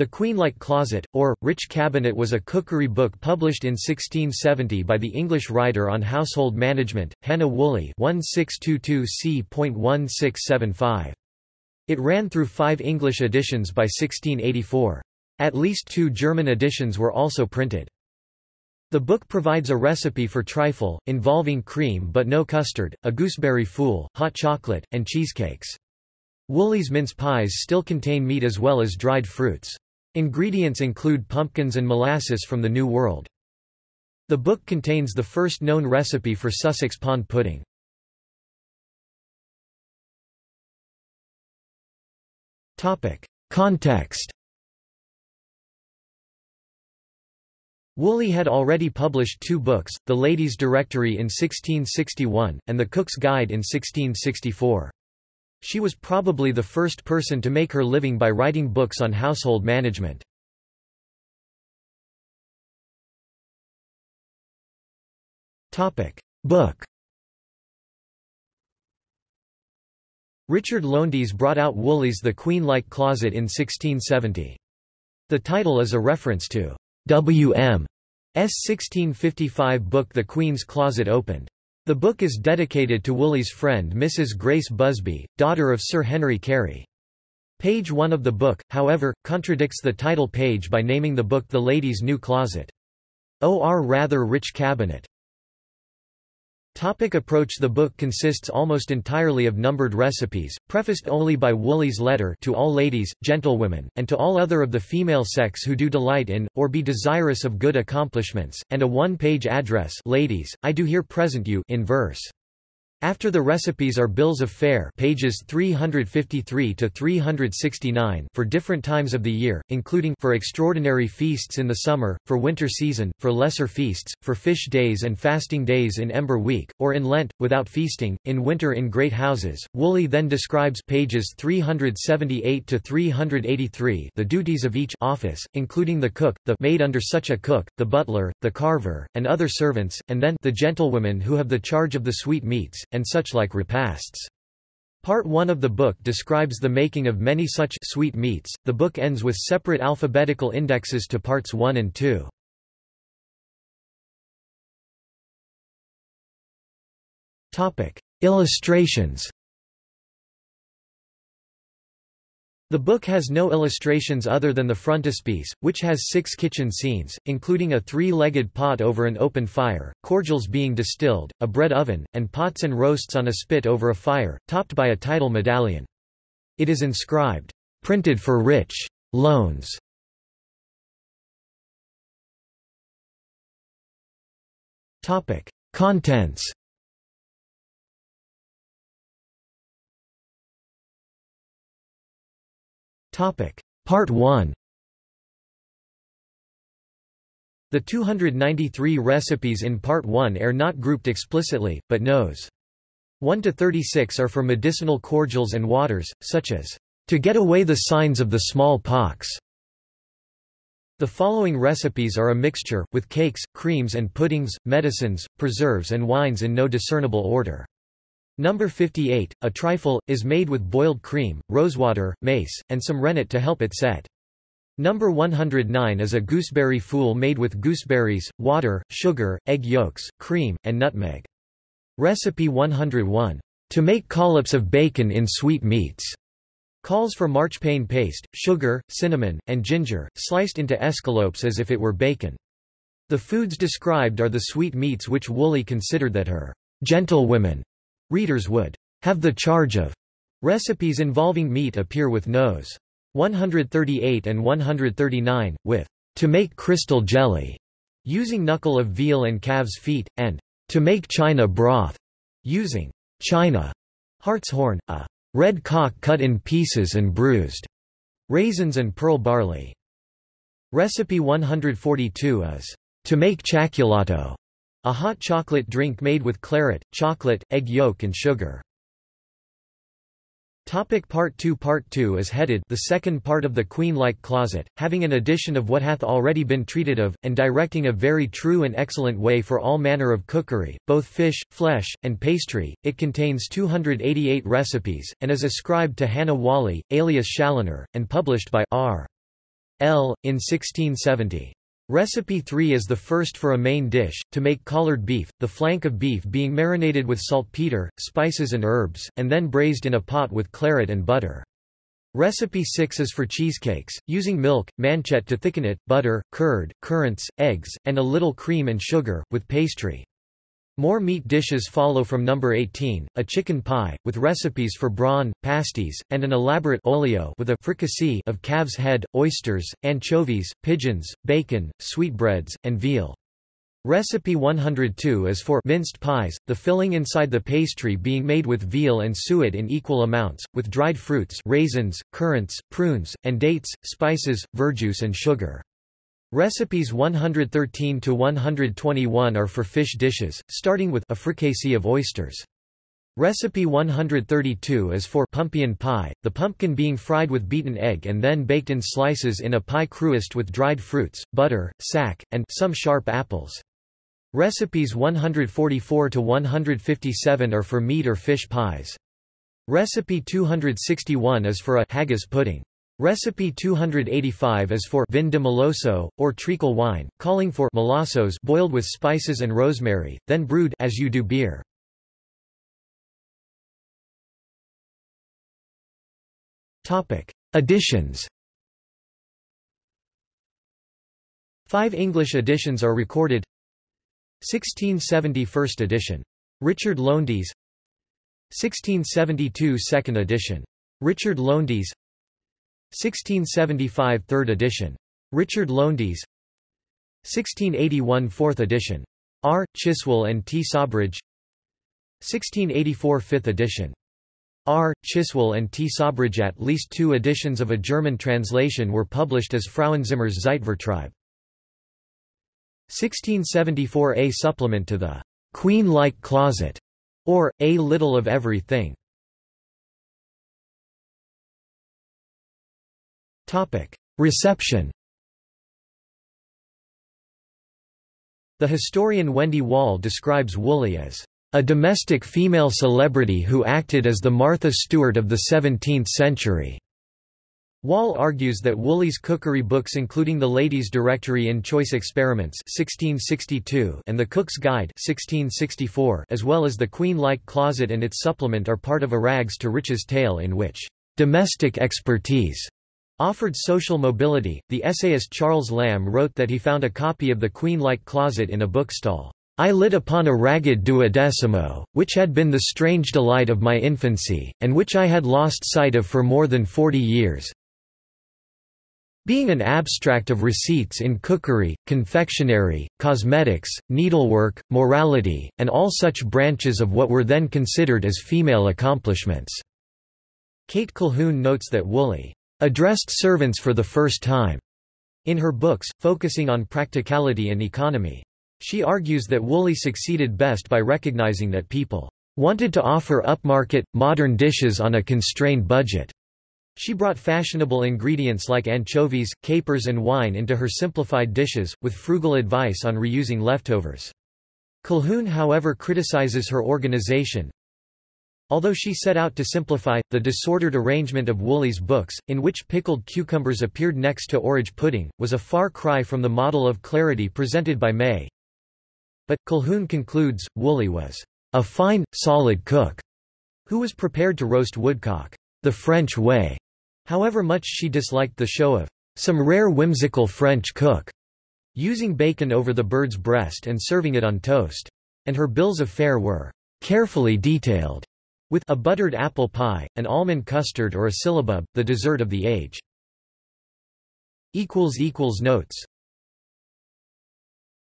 The Queen-like Closet, or, Rich Cabinet was a cookery book published in 1670 by the English writer on household management, Hannah Woolley 1622 It ran through five English editions by 1684. At least two German editions were also printed. The book provides a recipe for trifle, involving cream but no custard, a gooseberry fool, hot chocolate, and cheesecakes. Woolley's mince pies still contain meat as well as dried fruits. Ingredients include pumpkins and molasses from the New World. The book contains the first known recipe for Sussex pond pudding. Context Woolley had already published two books, The Lady's Directory in 1661, and The Cook's Guide in 1664. She was probably the first person to make her living by writing books on household management. Book Richard Lowndes brought out Woolley's The Queen-like Closet in 1670. The title is a reference to W.M. S. 1655 book The Queen's Closet Opened. The book is dedicated to Woolley's friend Mrs. Grace Busby, daughter of Sir Henry Carey. Page 1 of the book, however, contradicts the title page by naming the book The Lady's New Closet. O.R. rather rich cabinet. Topic approach The book consists almost entirely of numbered recipes, prefaced only by Woolley's letter to all ladies, gentlewomen, and to all other of the female sex who do delight in, or be desirous of good accomplishments, and a one-page address ladies, I do here present you in verse. After the recipes are bills of fare pages 353 to 369 for different times of the year, including for extraordinary feasts in the summer, for winter season, for lesser feasts, for fish days and fasting days in Ember week, or in Lent, without feasting, in winter in great houses. Woolley then describes pages 378 to 383 the duties of each office, including the cook, the maid under such a cook, the butler, the carver, and other servants, and then the gentlewomen who have the charge of the sweet meats and such like repasts. Part 1 of the book describes the making of many such sweet meats. The book ends with separate alphabetical indexes to parts 1 and 2. Topic: Illustrations. The book has no illustrations other than the frontispiece, which has six kitchen scenes, including a three-legged pot over an open fire, cordials being distilled, a bread oven, and pots and roasts on a spit over a fire, topped by a title medallion. It is inscribed, "'Printed for Rich. Lowndes". Contents Part 1 The 293 recipes in Part 1 are not grouped explicitly, but nos. 1 to 36 are for medicinal cordials and waters, such as, "...to get away the signs of the small pox." The following recipes are a mixture, with cakes, creams and puddings, medicines, preserves and wines in no discernible order. Number 58, a trifle, is made with boiled cream, rosewater, mace, and some rennet to help it set. Number 109 is a gooseberry fool made with gooseberries, water, sugar, egg yolks, cream, and nutmeg. Recipe 101. To make collops of bacon in sweet meats. Calls for marchpane paste, sugar, cinnamon, and ginger, sliced into escalopes as if it were bacon. The foods described are the sweet meats which Woolley considered that her gentlewomen Readers would have the charge of recipes involving meat appear with nos. 138 and 139, with to make crystal jelly, using knuckle of veal and calves' feet, and to make china broth, using china hartshorn, a red cock cut in pieces and bruised, raisins and pearl barley. Recipe 142 is to make chaculato, a hot chocolate drink made with claret, chocolate, egg yolk and sugar. Topic part 2 Part 2 is headed the second part of the Queen-like Closet, having an addition of what hath already been treated of, and directing a very true and excellent way for all manner of cookery, both fish, flesh, and pastry. It contains 288 recipes, and is ascribed to Hannah Walley, alias Challoner, and published by R. L. in 1670. Recipe 3 is the first for a main dish, to make collared beef, the flank of beef being marinated with saltpeter, spices and herbs, and then braised in a pot with claret and butter. Recipe 6 is for cheesecakes, using milk, manchet to thicken it, butter, curd, currants, eggs, and a little cream and sugar, with pastry. More meat dishes follow from number 18, a chicken pie, with recipes for brawn, pasties, and an elaborate olio with a fricassee of calf's head, oysters, anchovies, pigeons, bacon, sweetbreads, and veal. Recipe 102 is for minced pies, the filling inside the pastry being made with veal and suet in equal amounts, with dried fruits raisins, currants, prunes, and dates, spices, verjuice and sugar. Recipes 113 to 121 are for fish dishes, starting with a fricassee of oysters. Recipe 132 is for pumpkin pie, the pumpkin being fried with beaten egg and then baked in slices in a pie crust with dried fruits, butter, sack, and some sharp apples. Recipes 144 to 157 are for meat or fish pies. Recipe 261 is for a haggis pudding. Recipe 285 is for vin de moloso, or treacle wine, calling for molossos boiled with spices and rosemary, then brewed as you do beer. Additions Five English editions are recorded 1670 first edition. Richard Lowndes 1672 second edition. Richard Lowndes 1675 third edition. Richard Lowndes 1681 fourth edition. R. Chiswell and T. Sawbridge 1684 fifth edition. R. Chiswell and T. Sawbridge At least two editions of a German translation were published as Frauenzimmer's Zeitvertreib. 1674 A supplement to the Queen-like Closet, or A Little of Everything. Reception. The historian Wendy Wall describes Woolley as a domestic female celebrity who acted as the Martha Stewart of the 17th century. Wall argues that Woolley's cookery books including The Ladies' Directory in Choice Experiments 1662 and The Cook's Guide 1664 as well as The Queen-like Closet and its supplement are part of a rags to riches tale in which domestic expertise offered social mobility. The essayist Charles Lamb wrote that he found a copy of The Queen-like Closet in a bookstall. I lit upon a ragged duodecimo, which had been the strange delight of my infancy, and which I had lost sight of for more than forty years, being an abstract of receipts in cookery, confectionery, cosmetics, needlework, morality, and all such branches of what were then considered as female accomplishments." Kate Colquhoun notes that Woolley "...addressed servants for the first time." in her books, focusing on practicality and economy. She argues that Woolley succeeded best by recognizing that people wanted to offer upmarket, modern dishes on a constrained budget. She brought fashionable ingredients like anchovies, capers and wine into her simplified dishes, with frugal advice on reusing leftovers. Colquhoun however criticizes her organization. Although she set out to simplify, the disordered arrangement of Woolley's books, in which pickled cucumbers appeared next to orange pudding, was a far cry from the model of clarity presented by May. But, Colquhoun concludes, Woolley was a fine, solid cook, who was prepared to roast woodcock the French way. However much she disliked the show of some rare whimsical French cook using bacon over the bird's breast and serving it on toast. And her bills of fare were carefully detailed, with a buttered apple pie, an almond custard or a syllabub, the dessert of the age. Notes